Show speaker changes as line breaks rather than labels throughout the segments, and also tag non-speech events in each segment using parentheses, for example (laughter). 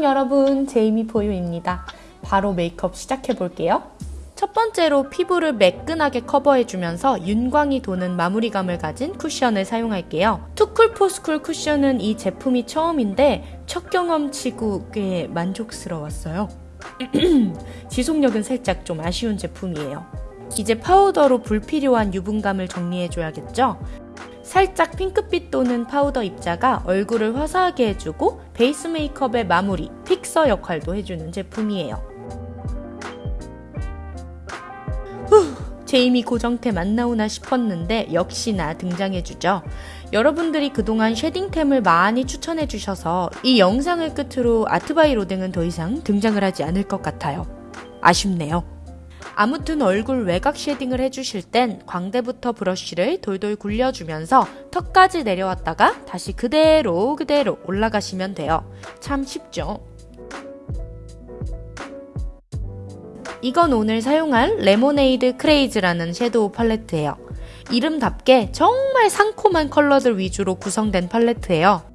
여러분, 제이미포유입니다. 바로 메이크업 시작해 볼게요. 첫 번째로 피부를 매끈하게 커버해주면서 윤광이 도는 마무리감을 가진 쿠션을 사용할게요. 투쿨포스쿨 쿠션은 이 제품이 처음인데 첫 경험치고 꽤 만족스러웠어요. (clears throat) 지속력은 살짝 좀 아쉬운 제품이에요. 이제 파우더로 불필요한 유분감을 정리해줘야겠죠? 살짝 핑크빛 도는 파우더 입자가 얼굴을 화사하게 해주고 베이스 메이크업의 마무리, 픽서 역할도 해주는 제품이에요. 후, 제이미 고정템 안 나오나 싶었는데 역시나 등장해주죠. 여러분들이 그동안 shading템을 많이 추천해주셔서 이 영상을 끝으로 아트바이 로댕은 더 이상 등장을 하지 않을 것 같아요. 아쉽네요. 아무튼 얼굴 외곽 shading을 해주실 땐 광대부터 브러쉬를 돌돌 굴려주면서 턱까지 내려왔다가 다시 그대로 그대로 올라가시면 돼요. 참 쉽죠? 이건 오늘 사용할 Lemonade Craze라는 섀도우 팔레트예요. 이름답게 정말 상콤한 컬러들 위주로 구성된 팔레트예요.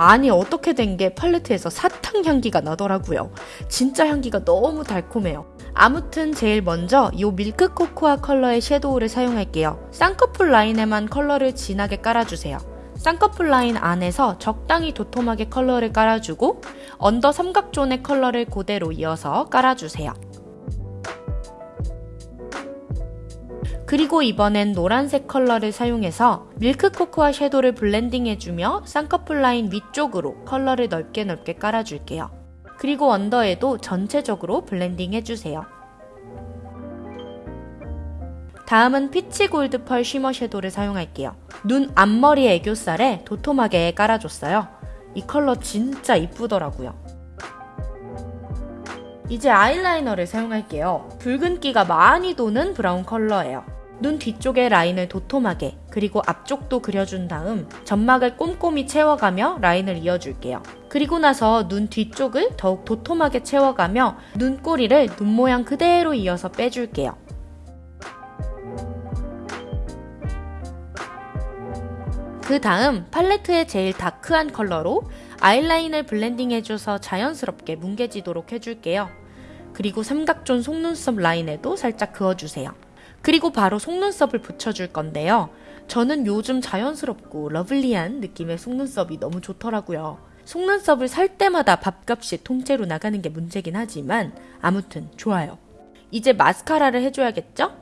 아니 어떻게 된 게 팔레트에서 사탕 향기가 나더라고요. 진짜 향기가 너무 달콤해요. 아무튼 제일 먼저 이 밀크 코코아 컬러의 섀도우를 사용할게요. 쌍꺼풀 라인에만 컬러를 진하게 깔아주세요. 쌍꺼풀 라인 안에서 적당히 도톰하게 컬러를 깔아주고 under 삼각존의 컬러를 그대로 이어서 깔아주세요. 그리고 이번엔 노란색 컬러를 사용해서 밀크 코코아 섀도를 블렌딩해주며 쌍꺼풀 라인 위쪽으로 컬러를 넓게 넓게 깔아줄게요. 그리고 언더에도 전체적으로 블렌딩 해주세요. 다음은 peach gold pearl shimmer 섀도를 사용할게요. 눈 앞머리 애교살에 도톰하게 깔아줬어요. 이 컬러 진짜 이쁘더라고요. 이제 아이라이너를 사용할게요. 붉은기가 많이 도는 브라운 컬러예요. 눈 뒤쪽의 라인을 도톰하게 그리고 앞쪽도 그려준 다음 점막을 꼼꼼히 채워가며 라인을 이어줄게요. 그리고 나서 눈 뒤쪽을 더욱 도톰하게 채워가며 눈꼬리를 눈 모양 그대로 이어서 빼줄게요. 그 다음 팔레트의 제일 dark한 컬러로 아이라인을 블렌딩해줘서 자연스럽게 뭉개지도록 해줄게요. 그리고 삼각존 속눈썹 라인에도 살짝 그어주세요. 그리고 바로 속눈썹을 붙여줄 건데요. 저는 요즘 자연스럽고 lovely한 느낌의 속눈썹이 너무 좋더라고요. 속눈썹을 살 때마다 밥값이 통째로 나가는 게 문제긴 하지만 아무튼 좋아요. 이제 마스카라를 해줘야겠죠?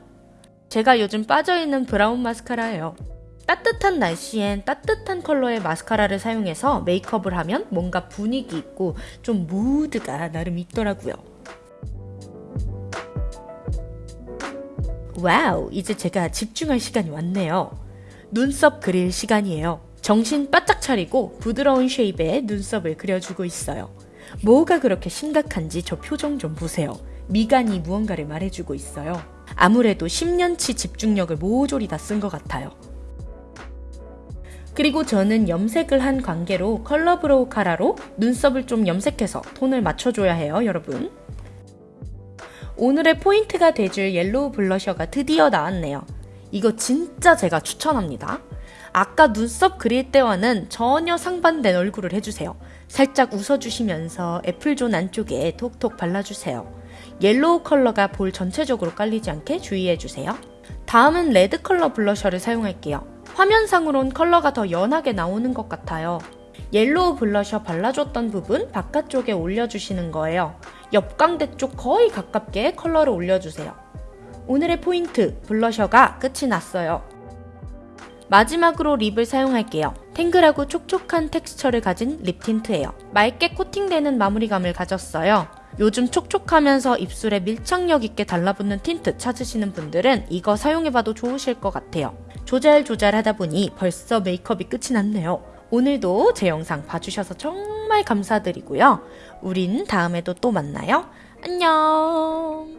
제가 요즘 빠져있는 브라운 마스카라예요. 따뜻한 날씨엔 따뜻한 컬러의 마스카라를 사용해서 메이크업을 하면 뭔가 분위기 있고 좀 무드가 나름 있더라고요. wow, 이제 제가 집중할 시간이 왔네요. 눈썹 그릴 시간이에요. 정신 바짝 차리고 부드러운 shape의 눈썹을 그려주고 있어요. 뭐가 그렇게 심각한지 저 표정 좀 보세요. 미간이 무언가를 말해주고 있어요. 아무래도 10년치 집중력을 모조리 다 쓴 것 같아요. 그리고 저는 염색을 한 관계로 color brow cara로 눈썹을 좀 염색해서 톤을 맞춰줘야 해요, 여러분. 오늘의 포인트가 돼줄 yellow blusher가 드디어 나왔네요. 이거 진짜 제가 추천합니다. 아까 눈썹 그릴 때와는 전혀 상반된 얼굴을 해주세요. 살짝 웃어주시면서 애플존 안쪽에 톡톡 발라주세요. yellow 컬러가 볼 전체적으로 깔리지 않게 주의해주세요. 다음은 red 컬러 blusher를 사용할게요. 화면상으론 컬러가 더 연하게 나오는 것 같아요. yellow blusher 발라줬던 부분 바깥쪽에 올려주시는 거예요. 옆광대 쪽 거의 가깝게 컬러를 올려주세요. 오늘의 포인트, blusher가 끝이 났어요. 마지막으로 lip을 사용할게요. 탱글하고 촉촉한 텍스처를 가진 lip tint예요. 맑게 코팅되는 마무리감을 가졌어요. 요즘 촉촉하면서 입술에 밀착력 있게 달라붙는 틴트 찾으시는 분들은 이거 사용해봐도 좋으실 것 같아요. 조잘조잘 하다 보니 벌써 메이크업이 끝이 났네요. 오늘도 제 영상 봐주셔서 정말 감사드리고요. 우린 다음에도 또 만나요. 안녕!